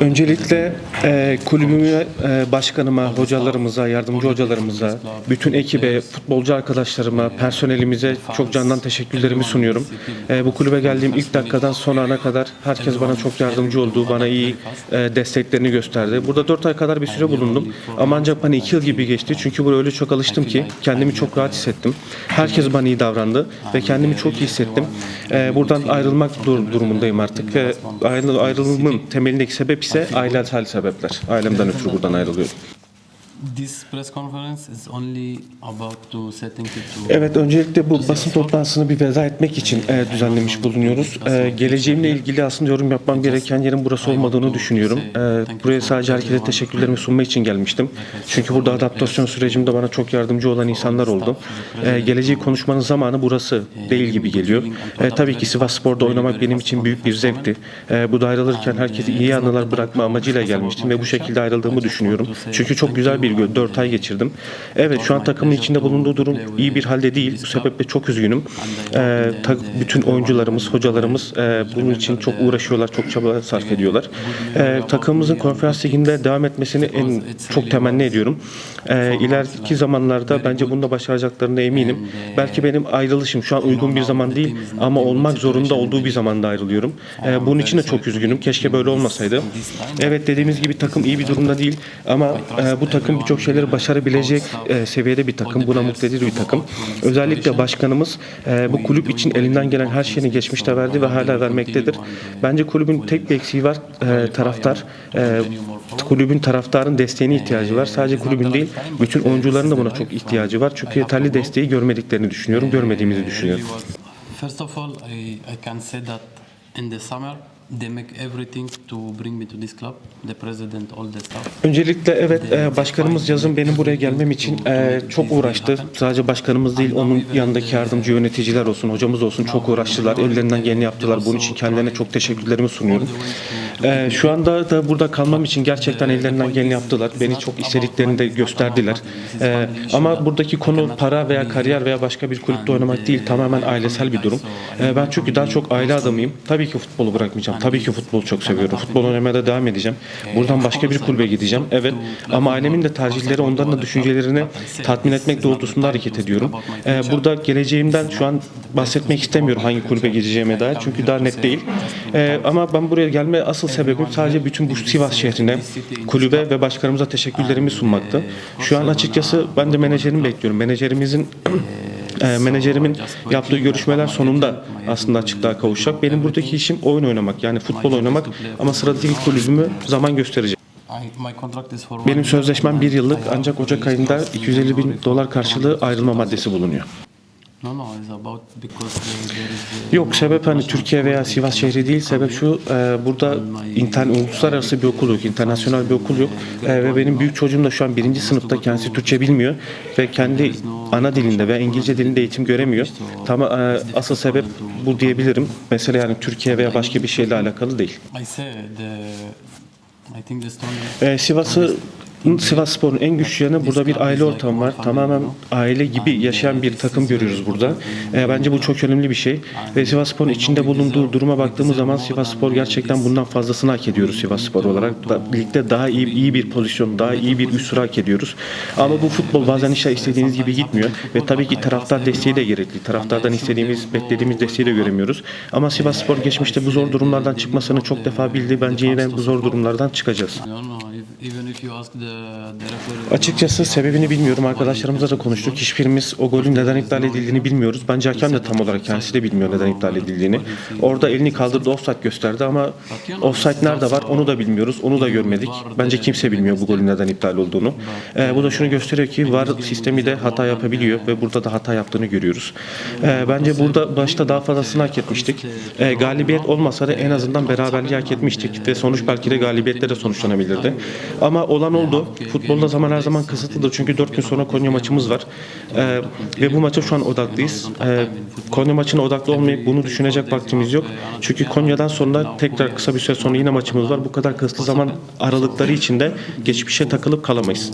Öncelikle e, kulübüme, e, başkanıma, hocalarımıza, yardımcı hocalarımıza, bütün ekibe, futbolcu arkadaşlarıma, personelimize çok candan teşekkürlerimi sunuyorum. E, bu kulübe geldiğim ilk dakikadan son ana kadar herkes bana çok yardımcı oldu, bana iyi e, desteklerini gösterdi. Burada 4 ay kadar bir süre bulundum ama ancak bana 2 yıl gibi geçti çünkü buraya öyle çok alıştım ki kendimi çok rahat hissettim. Herkes bana iyi davrandı ve kendimi çok iyi hissettim. E, buradan ayrılmak dur- durumundayım artık. E, ayrı- ayrılımın temelindeki sebep ise ailesel sebepler. Ailemden ötürü buradan ayrılıyorum. This press conference is only about to thank you to. Evet, öncelikle bu basın toplantısını bir veda etmek için e, düzenlemiş bulunuyoruz. E, geleceğimle ilgili aslında yorum yapmam gereken yerin burası olmadığını düşünüyorum. E, buraya sadece herkese teşekkürlerimi sunma için gelmiştim. Çünkü burada adaptasyon sürecimde bana çok yardımcı olan insanlar oldu. E, geleceği konuşmanın zamanı burası değil gibi geliyor. E, tabii ki Sivas Spor'da oynamak benim için büyük bir zevkti. E, bu da ayrılırken herkese iyi anılar bırakma amacıyla gelmiştim ve bu şekilde ayrıldığımı düşünüyorum. Çünkü çok güzel bir 4 ay geçirdim. Evet şu an takımın içinde bulunduğu durum iyi bir halde değil. Bu sebeple çok üzgünüm. E, ta- bütün oyuncularımız, hocalarımız e, bunun için çok uğraşıyorlar, çok çaba sarf ediyorlar. E, takımımızın konferans liginde devam etmesini en çok temenni ediyorum. E, ileriki zamanlarda bence bunu da başaracaklarına eminim. Belki benim ayrılışım şu an uygun bir zaman değil ama olmak zorunda olduğu bir zamanda ayrılıyorum. E, bunun için de çok üzgünüm. Keşke böyle olmasaydı. Evet dediğimiz gibi takım iyi bir durumda değil ama e, bu takım birçok şeyleri başarabilecek e, seviyede bir takım. Buna mutlu edici bir takım. Özellikle başkanımız e, bu kulüp için elinden gelen her şeyini geçmişte verdi ve hala vermektedir. Bence kulübün tek bir eksiği var. E, taraftar. E, kulübün taraftarın desteğine ihtiyacı var. Sadece kulübün değil, bütün oyuncuların da buna çok ihtiyacı var. Çünkü yeterli desteği görmediklerini düşünüyorum, görmediğimizi düşünüyorum. First of all, I, I can say that in the summer they make everything to bring me to this club. The president, all the staff. Öncelikle evet e, başkanımız yazın benim buraya gelmem için e, çok uğraştı. Sadece başkanımız değil onun yanındaki yardımcı yöneticiler olsun, hocamız olsun çok uğraştılar. Ellerinden geleni yaptılar. Bunun için kendilerine çok teşekkürlerimi sunuyorum. E, şu anda da burada kalmam için gerçekten ellerinden geleni yaptılar. Beni çok istediklerini de gösterdiler. E, ama buradaki konu para veya kariyer veya başka bir kulüpte oynamak değil. Tamamen ailesel bir durum. E, ben çünkü daha çok aile adamıyım. Tabii ki futbolu bırakmayacağım. Tabii ki futbolu çok seviyorum. Futbol oynamaya da devam edeceğim. Buradan başka bir kulübe gideceğim. Evet ama ailemin de tercihleri onların da düşüncelerini tatmin etmek doğrultusunda hareket ediyorum. Ee, burada geleceğimden şu an bahsetmek istemiyorum hangi kulübe gideceğime dair. Çünkü daha net değil. Ee, ama ben buraya gelme asıl sebebim sadece bütün bu Sivas şehrine, kulübe ve başkanımıza teşekkürlerimi sunmaktı. Şu an açıkçası ben de menajerimi bekliyorum. Menajerimizin e, menajerimin yaptığı görüşmeler sonunda aslında açıklığa kavuşacak. Benim buradaki işim oyun oynamak yani futbol oynamak ama sıradaki kulübümü zaman gösterecek. Benim sözleşmem bir yıllık ancak Ocak ayında 250 bin dolar karşılığı ayrılma maddesi bulunuyor. No, no, Yok sebep hani Türkiye veya Sivas şehri değil sebep şu e, burada internet uluslararası bir okul yok internasyonel bir okul yok E, ve benim büyük çocuğum da şu an birinci sınıfta kendisi Türkçe bilmiyor ve kendi ana dilinde ve İngilizce dilinde eğitim göremiyor. Tam e, asıl sebep bu diyebilirim. Mesela yani Türkiye veya başka bir şeyle alakalı değil. Ee, Sivas'ı Sivas Spor'un en güçlü yanı burada bir aile ortamı var. Tamamen aile gibi yaşayan bir takım görüyoruz burada. Ee, bence bu çok önemli bir şey. Ve Sivas Spor'un içinde bulunduğu duruma baktığımız zaman Sivas Spor gerçekten bundan fazlasını hak ediyoruz Sivas Spor olarak. Da, ligde daha iyi iyi bir pozisyon, daha iyi bir üst sıra hak ediyoruz. Ama bu futbol bazen işte istediğiniz gibi gitmiyor. Ve tabii ki taraftar desteği de gerekli. Taraftardan istediğimiz, beklediğimiz desteği de göremiyoruz. Ama Sivas Spor geçmişte bu zor durumlardan çıkmasını çok defa bildi. Bence yine bu zor durumlardan çıkacağız. Açıkçası sebebini bilmiyorum. Arkadaşlarımızla da konuştuk. Hiçbirimiz o golün neden iptal edildiğini bilmiyoruz. Bence hakem de tam olarak kendisi de bilmiyor neden iptal edildiğini. Orada elini kaldırdı offside gösterdi ama offside nerede var onu da bilmiyoruz. Onu da görmedik. Bence kimse bilmiyor bu golün neden iptal olduğunu. Ee, bu da şunu gösteriyor ki VAR sistemi de hata yapabiliyor ve burada da hata yaptığını görüyoruz. Ee, bence burada başta daha fazlasını hak etmiştik. Ee, galibiyet olmasa da en azından beraberliği hak etmiştik ve sonuç belki de galibiyetle de sonuçlanabilirdi. Ama olan oldu. Futbolda zaman her zaman kısıtlıdır çünkü 4 gün sonra Konya maçımız var. Ee, ve bu maça şu an odaklıyız. Ee, Konya maçına odaklı olmayıp bunu düşünecek vaktimiz yok. Çünkü Konya'dan sonra tekrar kısa bir süre sonra yine maçımız var. Bu kadar kısıtlı zaman aralıkları içinde geçmişe takılıp kalamayız.